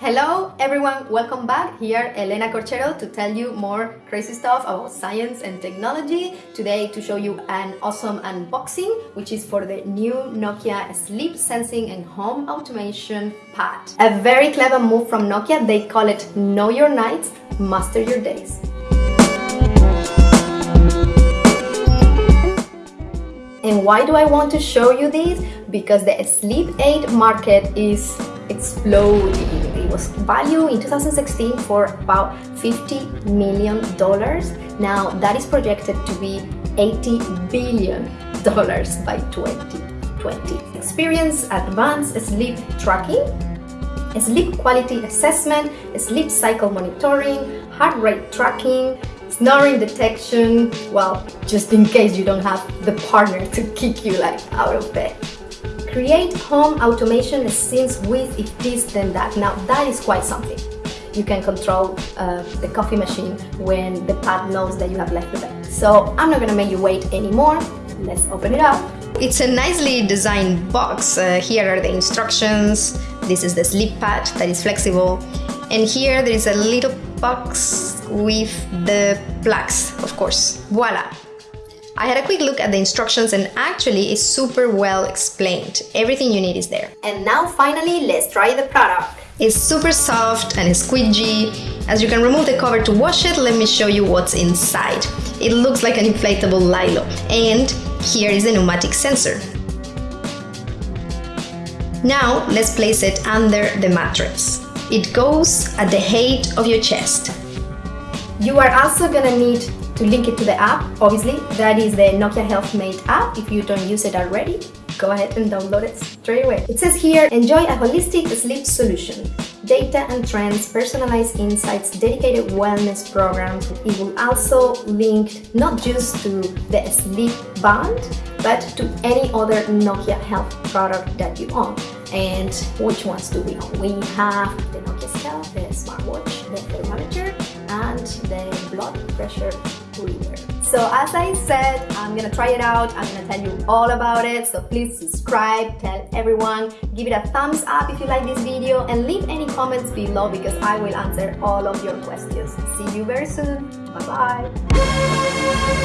Hello everyone, welcome back. Here Elena Corchero to tell you more crazy stuff about science and technology. Today to show you an awesome unboxing which is for the new Nokia sleep sensing and home automation pad. A very clever move from Nokia, they call it Know Your Nights, Master Your Days. Why do I want to show you this? Because the sleep aid market is exploding. It was valued in 2016 for about 50 million dollars. Now that is projected to be 80 billion dollars by 2020. Experience advanced sleep tracking, sleep quality assessment, sleep cycle monitoring, heart rate tracking, snoring detection, well, just in case you don't have the partner to kick you like out of bed. Create home automation scenes with if this then that. Now that is quite something. You can control uh, the coffee machine when the pad knows that you have left the bed. So I'm not gonna make you wait anymore. Let's open it up. It's a nicely designed box. Uh, here are the instructions. This is the sleep pad that is flexible. And here there is a little box with the plugs, of course. Voila! I had a quick look at the instructions and actually it's super well explained. Everything you need is there. And now finally, let's try the product. It's super soft and squidgy. As you can remove the cover to wash it, let me show you what's inside. It looks like an inflatable Lilo. And here is the pneumatic sensor. Now let's place it under the mattress. It goes at the height of your chest. You are also gonna need to link it to the app, obviously, that is the Nokia Health Mate app. If you don't use it already, go ahead and download it straight away. It says here, enjoy a holistic sleep solution. Data and trends, personalized insights, dedicated wellness programs. It will also link not just to the sleep band, but to any other Nokia Health product that you own. And which ones do we? We have the Nokia Steel, the smartwatch, the thermometer, and the blood pressure reader. So as I said, I'm gonna try it out. I'm gonna tell you all about it. So please subscribe, tell everyone, give it a thumbs up if you like this video and leave any comments below because I will answer all of your questions. See you very soon. Bye-bye.